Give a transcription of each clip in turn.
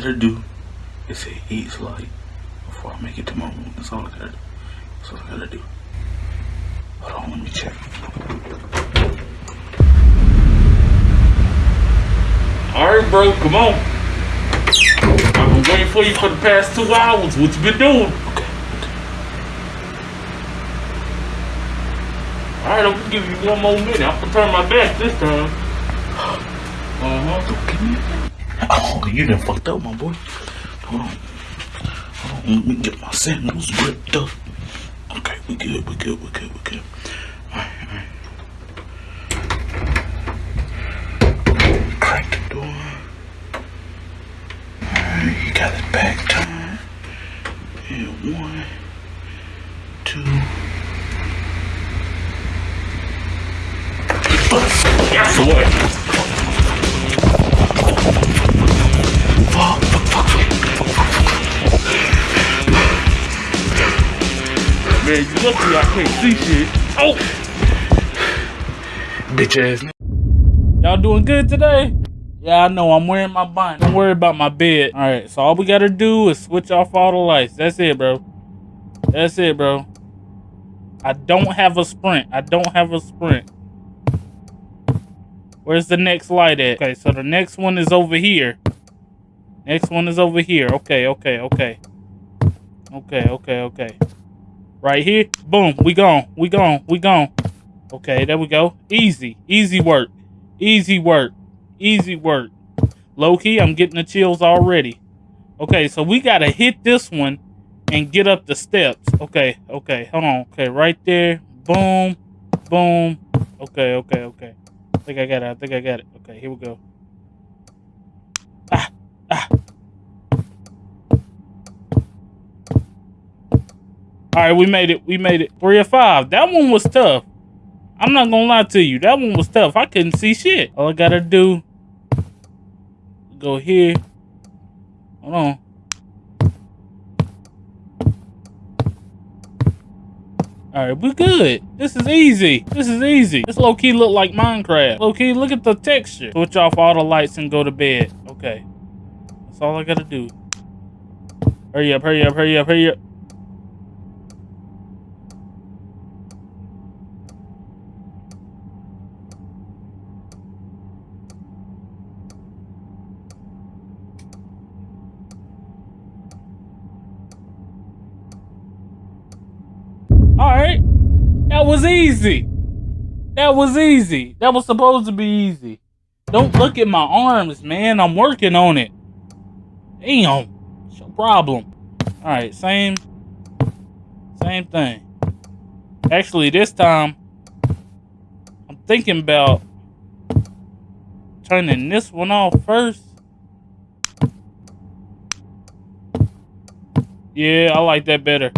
gotta do is say eat light before I make it to my room. That's all I gotta do. That's all I gotta do. Hold on, let me check. Alright, bro, come on. I've been waiting for you for the past two hours. What you been doing? Okay. Alright, I'm gonna give you one more minute. I'm gonna turn my back this time. Uh-huh. Don't give me. Oh, you done fucked up, my boy. Hold on. Hold on, let me get my sandals ripped up. Okay, we good, we good, we good, we good. Lucky I can't see shit. Oh! Bitch ass. Y'all doing good today? Yeah, I know. I'm wearing my bonnet. Don't worry about my bed. All right, so all we gotta do is switch off all the lights. That's it, bro. That's it, bro. I don't have a sprint. I don't have a sprint. Where's the next light at? Okay, so the next one is over here. Next one is over here. Okay, okay, okay. Okay, okay, okay. Right here. Boom. We gone. We gone. We gone. Okay, there we go. Easy. Easy work. Easy work. Easy work. Low key, I'm getting the chills already. Okay, so we gotta hit this one and get up the steps. Okay, okay, hold on. Okay, right there. Boom. Boom. Okay, okay, okay. I think I got it. I think I got it. Okay, here we go. Ah, ah. All right, we made it. We made it. Three or five. That one was tough. I'm not gonna lie to you. That one was tough. I couldn't see shit. All I gotta do, go here. Hold on. All right, we're good. This is easy. This is easy. This low key look like Minecraft. Low key, look at the texture. Switch off all the lights and go to bed. Okay, that's all I gotta do. Hurry up! Hurry up! Hurry up! Hurry up! All right. That was easy. That was easy. That was supposed to be easy. Don't look at my arms, man. I'm working on it. Damn. It's your problem. All right, same same thing. Actually, this time I'm thinking about turning this one off first. Yeah, I like that better.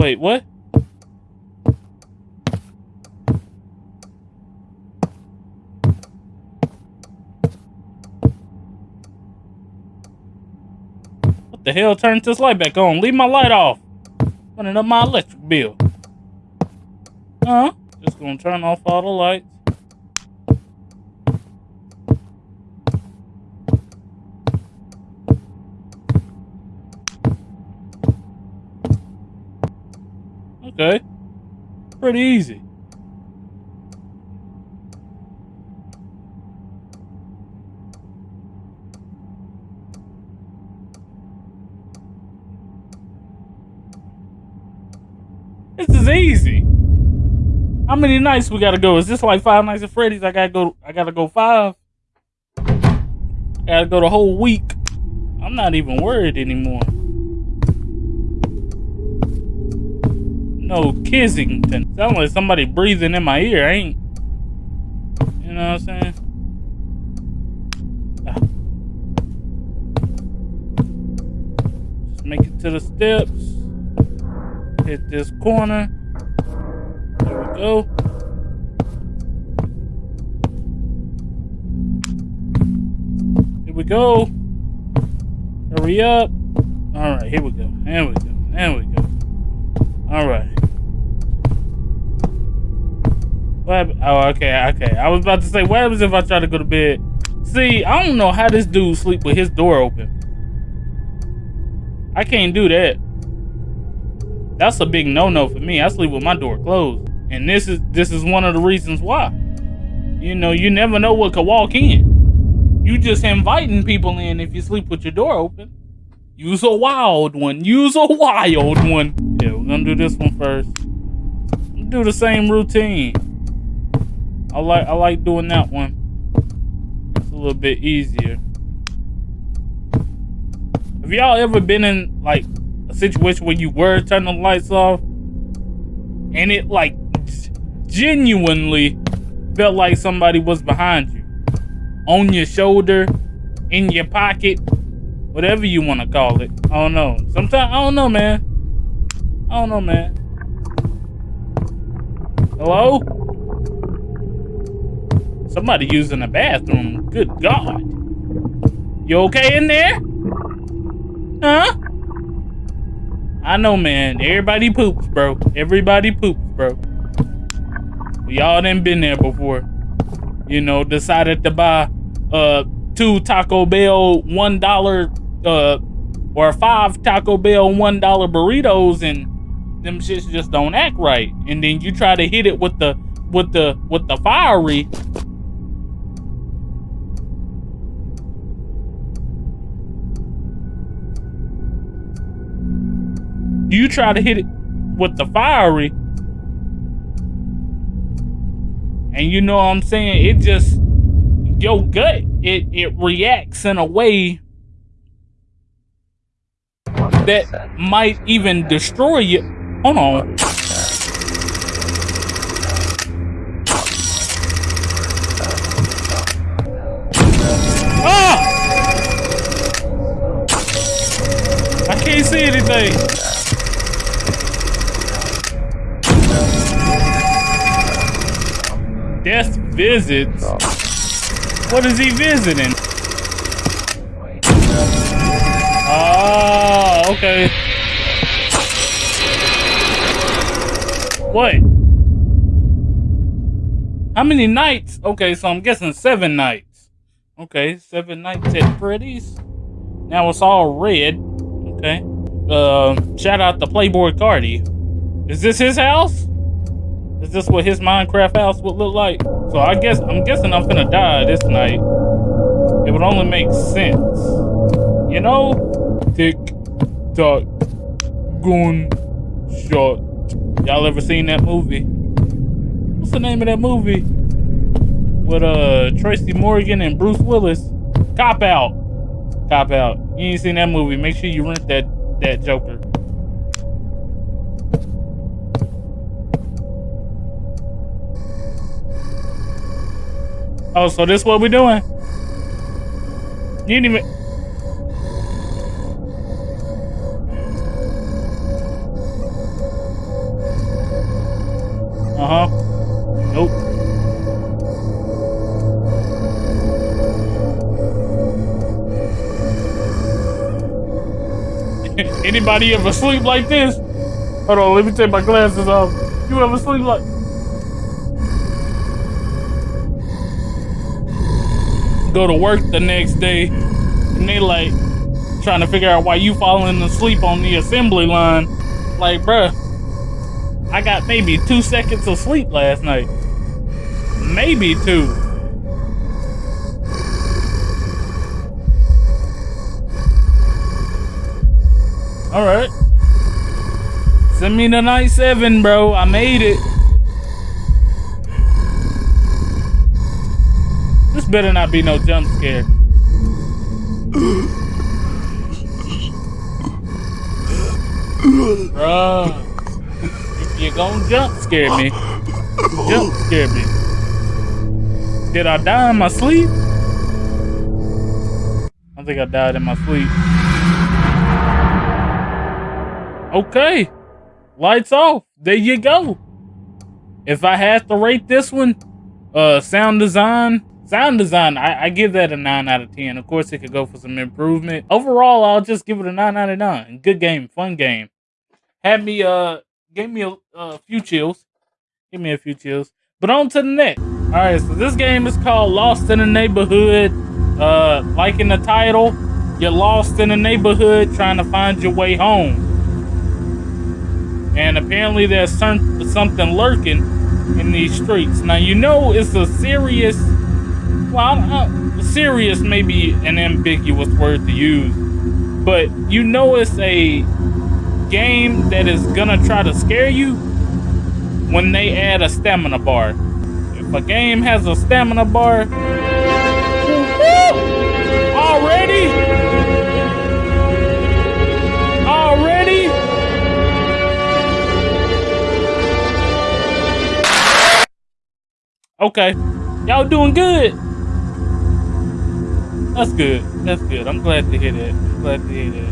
Wait, what? What the hell turned this light back on? Leave my light off. Running up my electric bill. Huh? Just gonna turn off all the lights. Okay. Pretty easy. This is easy. How many nights we gotta go? Is this like five nights at Freddy's? I gotta go. I gotta go five. I gotta go the whole week. I'm not even worried anymore. No Kissington. Sound like somebody breathing in my ear. I ain't. You know what I'm saying? Just make it to the steps. Hit this corner. There we go. Here we go. Hurry up. All right, here we go. There we go. There we go. All right. What? Oh, okay, okay. I was about to say, what happens if I try to go to bed See, I don't know how this dude sleep with his door open. I can't do that. That's a big no-no for me. I sleep with my door closed. And this is this is one of the reasons why. You know, you never know what could walk in. You just inviting people in if you sleep with your door open. Use a wild one. Use a wild one. Yeah, we're gonna do this one first. Do the same routine. I like I like doing that one. It's a little bit easier. Have y'all ever been in like a situation where you were turning the lights off and it like genuinely felt like somebody was behind you, on your shoulder, in your pocket, whatever you want to call it. I don't know. Sometimes I don't know, man. I don't know, man. Hello? Somebody using the bathroom. Good God. You okay in there? Huh? I know, man. Everybody poops, bro. Everybody poops, bro. Y'all done been there before. You know, decided to buy uh two Taco Bell one dollar uh or five Taco Bell one dollar burritos and them shits just don't act right. And then you try to hit it with the with the with the fiery. You try to hit it with the fiery And you know what I'm saying? It just your gut it it reacts in a way that might even destroy you. Hold on. Ah! I can't see anything. Visits? What is he visiting? Oh, okay. What? How many nights? Okay, so I'm guessing seven nights. Okay, seven nights at Freddy's. Now it's all red. Okay. Uh, shout out to Playboi Carti. Is this his house? Is this what his Minecraft house would look like? So I guess I'm guessing I'm gonna die this night. It would only make sense. You know? Tick tock gun shot. Y'all ever seen that movie? What's the name of that movie? With uh Tracy Morgan and Bruce Willis. Cop out. Cop out. You ain't seen that movie. Make sure you rent that that Joker. Oh, so this what we doing? You didn't even... Uh-huh. Nope. Anybody ever sleep like this? Hold on, let me take my glasses off. You ever sleep like... go to work the next day and they like trying to figure out why you falling asleep on the assembly line. Like, bruh, I got maybe two seconds of sleep last night. Maybe two. All right. Send me the night seven, bro. I made it. Better not be no jump scare. Bruh. If you gonna jump scare me, jump scare me. Did I die in my sleep? I think I died in my sleep. Okay. Lights off. There you go. If I had to rate this one, uh, sound design, Sound design, I, I, give that a 9 out of 10. Of course, it could go for some improvement. Overall, I'll just give it a 9 out of 9. Good game, fun game. Had me, uh, gave me a, a few chills. Give me a few chills. But on to the next. Alright, so this game is called Lost in the Neighborhood. Uh, like in the title, you're lost in the neighborhood trying to find your way home. And apparently there's some, something lurking in these streets. Now, you know it's a serious, well, serious may be an ambiguous word to use, but you know it's a game that is gonna try to scare you when they add a stamina bar. If a game has a stamina bar, already, already. Okay, y'all doing good. That's good. That's good. I'm glad to hear that. I'm glad to hear that.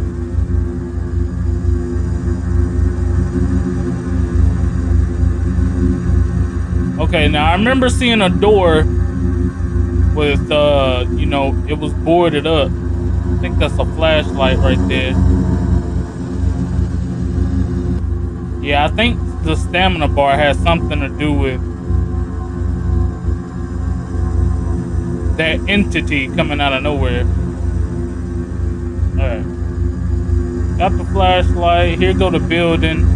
Okay, now I remember seeing a door with, uh, you know, it was boarded up. I think that's a flashlight right there. Yeah, I think the stamina bar has something to do with that entity coming out of nowhere. Alright. Got the flashlight. Here go the building.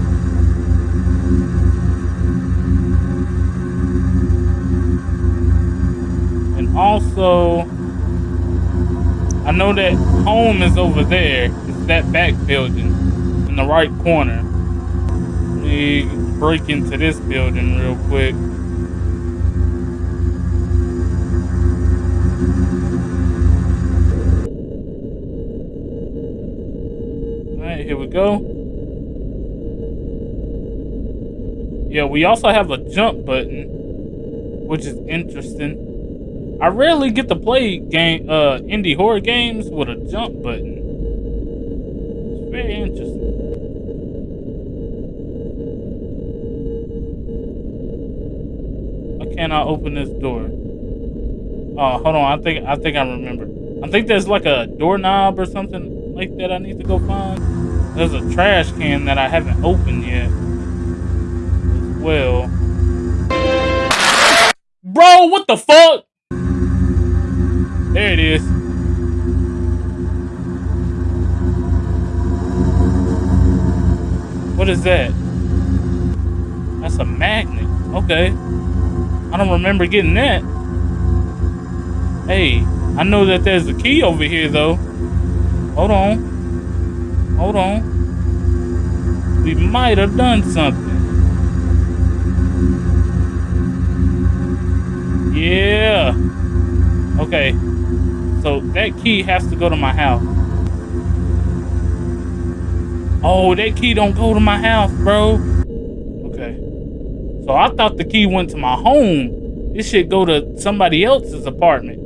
And also, I know that home is over there. It's that back building in the right corner. Let me break into this building real quick. Go. Yeah, we also have a jump button, which is interesting. I rarely get to play game uh indie horror games with a jump button. It's very interesting. Why can't I open this door? Oh, hold on. I think I think I remember. I think there's like a doorknob or something like that I need to go find. There's a trash can that I haven't opened yet. Well. Bro, what the fuck? There it is. What is that? That's a magnet. Okay. I don't remember getting that. Hey, I know that there's a key over here though. Hold on. Hold on. We might have done something. Yeah. Okay. So that key has to go to my house. Oh, that key don't go to my house, bro. Okay. So I thought the key went to my home. This should go to somebody else's apartment.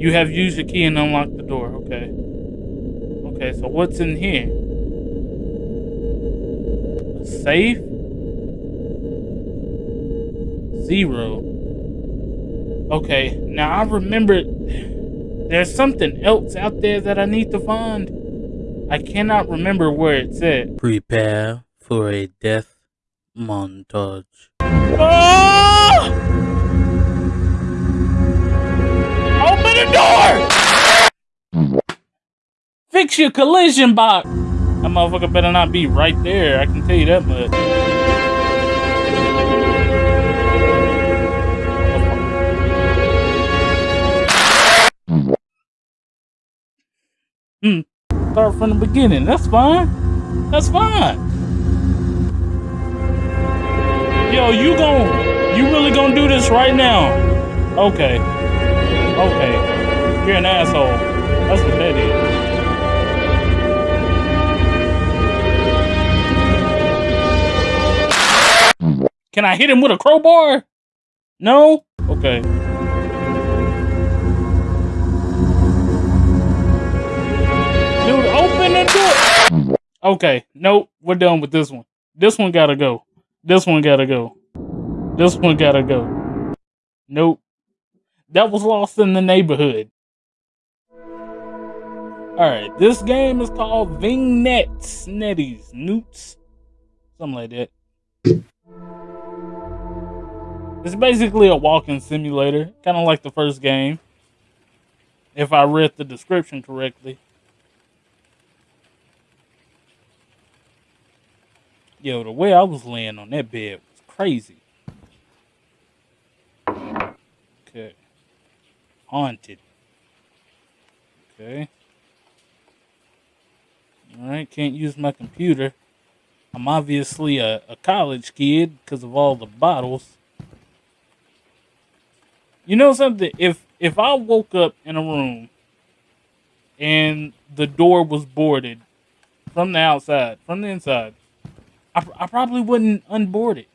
You have used your key and unlocked the door. Okay. Okay, so what's in here? A safe? Zero. Okay, now I remember there's something else out there that I need to find. I cannot remember where it's at. Prepare for a death montage. Ah! Open the door! Fix your collision box. That motherfucker better not be right there. I can tell you that much. Hmm. Start from the beginning. That's fine. That's fine. Yo, you gon' you really gonna do this right now? Okay. Okay. You're an asshole. That's what that is. Can I hit him with a crowbar? No? Okay. Dude, open the door. Okay, nope, we're done with this one. This one gotta go. This one gotta go. This one gotta go. Nope. That was lost in the neighborhood. Alright, this game is called Vignettes, Netties, Newts. Something like that. It's basically a walking simulator, kind of like the first game. If I read the description correctly. Yo, the way I was laying on that bed was crazy. Okay. Haunted. Okay. Alright, can't use my computer. I'm obviously a, a college kid because of all the bottles. You know something? If if I woke up in a room and the door was boarded from the outside, from the inside, I, I probably wouldn't unboard it.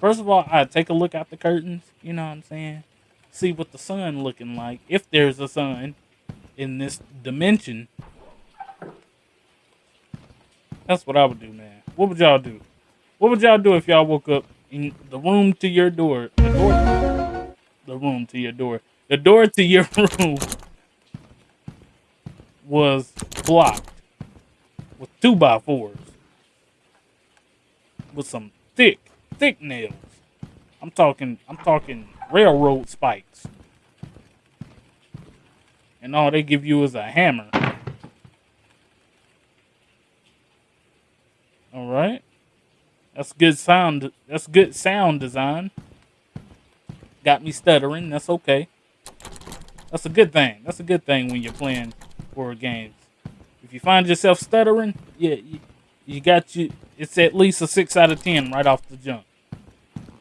First of all, I'd take a look out the curtains. You know what I'm saying? See what the sun looking like, if there's a sun in this dimension. That's what I would do, man. What would y'all do? What would y'all do if y'all woke up in the room to your door? The room to your door. The door to your room was blocked with two by fours with some thick, thick nails. I'm talking, I'm talking railroad spikes. And all they give you is a hammer. All right. That's good sound. That's good sound design. Got me stuttering. That's okay. That's a good thing. That's a good thing when you're playing horror games. If you find yourself stuttering, yeah, you, you got you. It's at least a six out of ten right off the jump.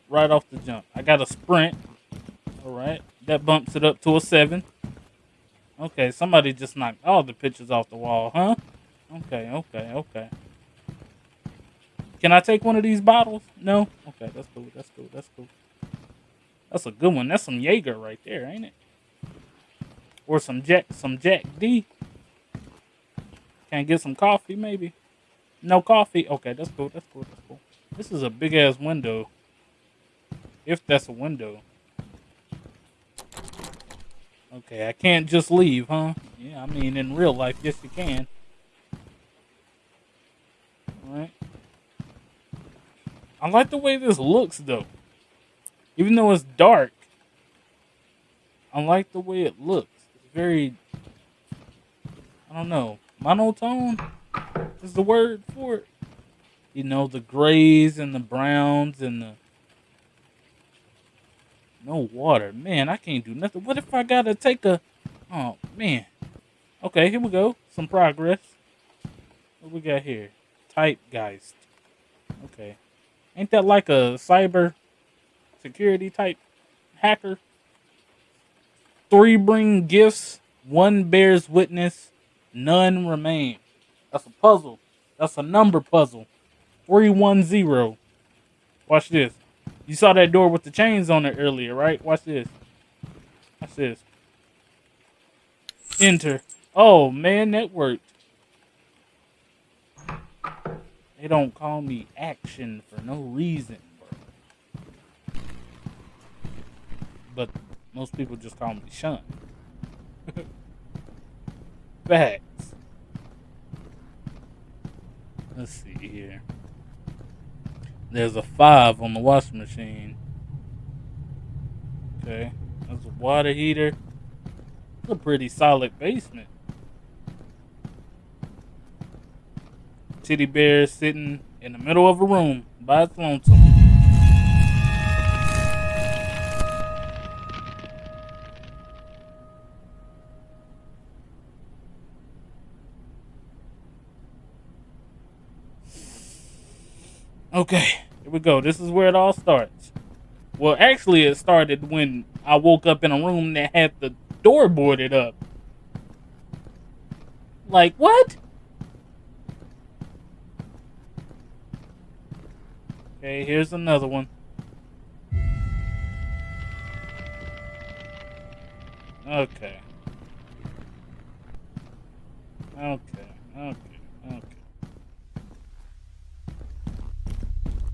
Right off the jump. I got a sprint. All right, that bumps it up to a seven. Okay, somebody just knocked all the pictures off the wall, huh? Okay, okay, okay. Can I take one of these bottles? No? Okay, that's cool, that's cool, that's cool. That's a good one. That's some Jaeger right there, ain't it? Or some Jack some Jack D. Can I get some coffee maybe? No coffee? Okay, that's cool, that's cool, that's cool. This is a big ass window. If that's a window. Okay, I can't just leave, huh? Yeah, I mean, in real life, yes, you can. Alright. I like the way this looks, though. Even though it's dark, I like the way it looks. It's very, I don't know, monotone is the word for it. You know, the grays and the browns and the no water. Man, I can't do nothing. What if I gotta take a... Oh, man. Okay, here we go. Some progress. What we got here? Typegeist. Okay. Ain't that like a cyber security type hacker? Three bring gifts, one bears witness, none remain. That's a puzzle. That's a number puzzle. 310. Watch this. You saw that door with the chains on it earlier, right? Watch this. Watch this. Enter. Oh, man, that worked. They don't call me action for no reason, bro. But most people just call me Sean. Facts. Let's see here. There's a five on the washing machine. Okay. There's a water heater. It's a pretty solid basement. Teddy bear sitting in the middle of a room by its lonesome. Okay, here we go. This is where it all starts. Well, actually, it started when I woke up in a room that had the door boarded up. Like, what? Okay, here's another one. Okay. Okay.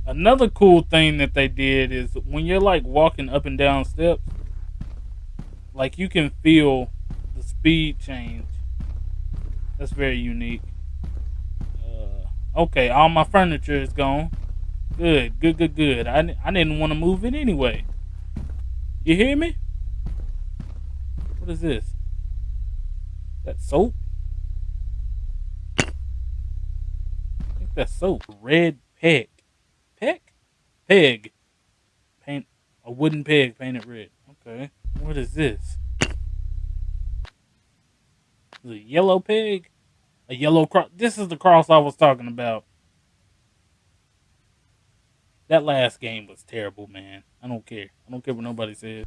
Another cool thing that they did is when you're like walking up and down steps, like you can feel the speed change. That's very unique. Uh, okay, all my furniture is gone. Good, good, good, good. I, I didn't want to move it anyway. You hear me? What is this? That soap? I think that's soap. Red peg. Peg. Paint a wooden peg painted red. Okay. What is this? A yellow pig? A yellow cross. This is the cross I was talking about. That last game was terrible, man. I don't care. I don't care what nobody says.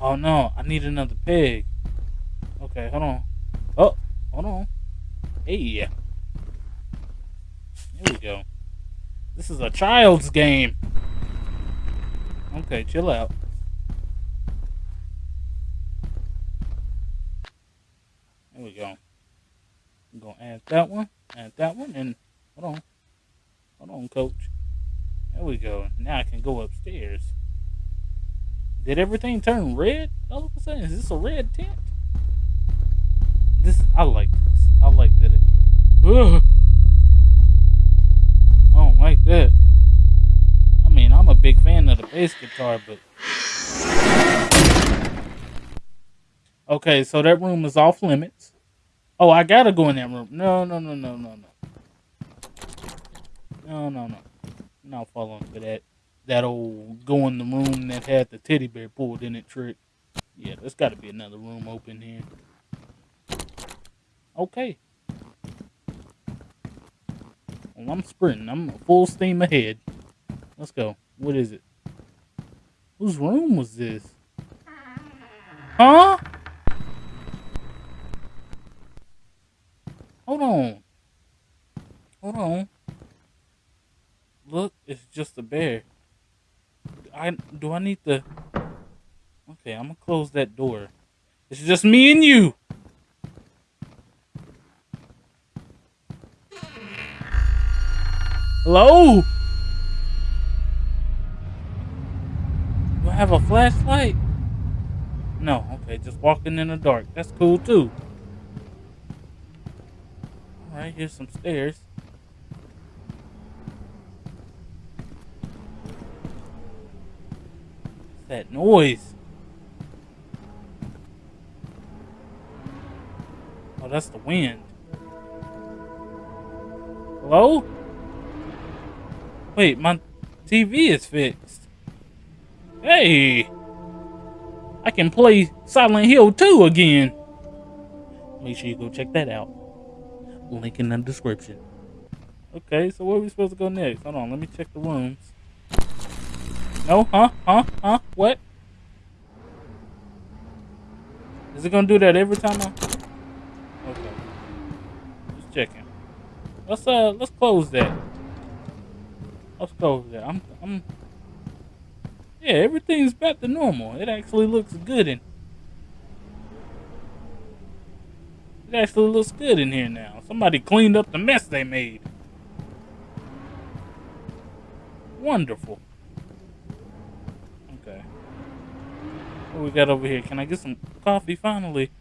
Oh no, I need another pig. Okay, hold on. Oh, hold on. Hey. There we go. This is a child's game. Okay, chill out. There we go. I'm gonna add that one, add that one, and hold on. Hold on, coach. There we go. Now I can go upstairs. Did everything turn red all of a sudden? Is this a red tent? This I like this. I like that it. Ugh. I mean, I'm a big fan of the bass guitar, but okay. So that room is off limits. Oh, I gotta go in that room. No, no, no, no, no, no. No, no, no. Not falling for that. That old go in the room that had the teddy bear pulled in it trick. Yeah, there's got to be another room open here. Okay. I'm sprinting. I'm full steam ahead. Let's go. What is it? Whose room was this? Huh? Hold on. Hold on. Look, it's just a bear. I do I need to Okay, I'm gonna close that door. It's just me and you. Hello? Do I have a flashlight? No, okay, just walking in the dark. That's cool too. Alright, here's some stairs. What's that noise? Oh, that's the wind. Hello? Wait, my TV is fixed. Hey! I can play Silent Hill 2 again. Make sure you go check that out. Link in the description. Okay, so where are we supposed to go next? Hold on, let me check the rooms. No? Huh? Huh? Huh? What? Is it gonna do that every time I... Okay. Just checking. Let's uh let's close that. Let's close that. I'm I'm Yeah, everything's back to normal. It actually looks good in It actually looks good in here now. Somebody cleaned up the mess they made. Wonderful. Okay. What we got over here? Can I get some coffee finally?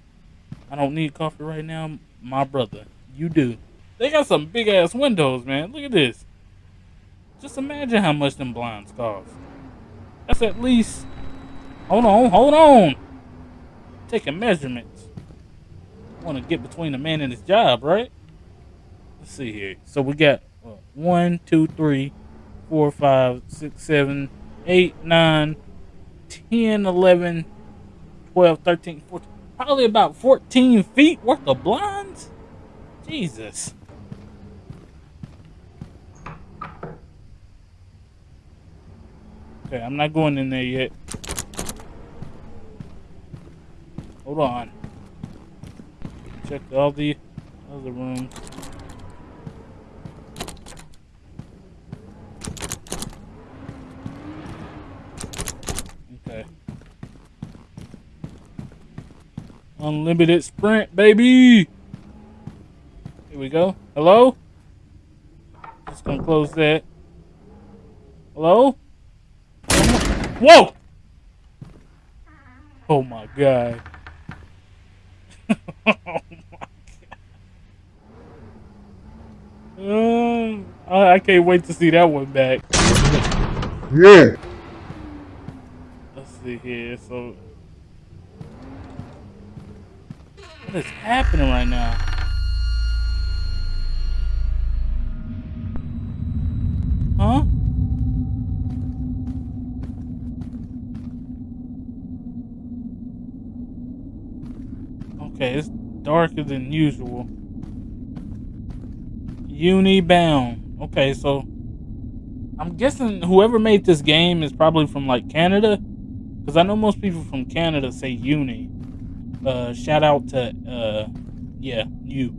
I don't need coffee right now, my brother. You do. They got some big ass windows, man. Look at this. Just imagine how much them blinds cost. That's at least. Hold on, hold on. Taking measurements. Want to get between the man and his job, right? Let's see here. So we got uh, one, two, three, four, five, six, seven, eight, nine, 10, 11, 12, 13, 14, probably about 14 feet worth of blinds. Jesus. Okay, I'm not going in there yet. Hold on. Check all the other rooms. Okay. Unlimited sprint, baby! Here we go. Hello? Just gonna close that. Hello? Whoa! Oh my god. oh my god. Uh, Oh, I can't wait to see that one back. Yeah. Let's see here. So, what is happening right now? Huh? Darker than usual. Unibound. Okay, so I'm guessing whoever made this game is probably from like Canada, because I know most people from Canada say uni. Uh, shout out to uh, yeah, you.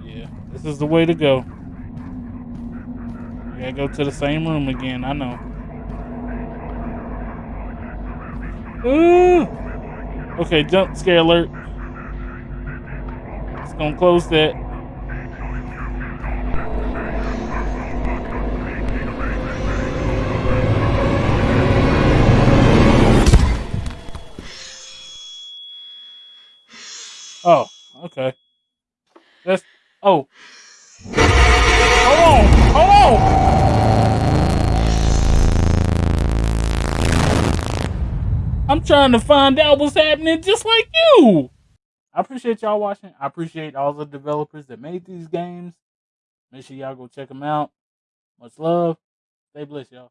Yeah, this is the way to go. We gotta go to the same room again. I know. Ooh. Okay, jump scare alert. It's gonna close that. Oh, okay. That's oh. Hold on, hold on. I'm trying to find out what's just like you. I appreciate y'all watching. I appreciate all the developers that made these games. Make sure y'all go check them out. Much love. Stay blessed, y'all.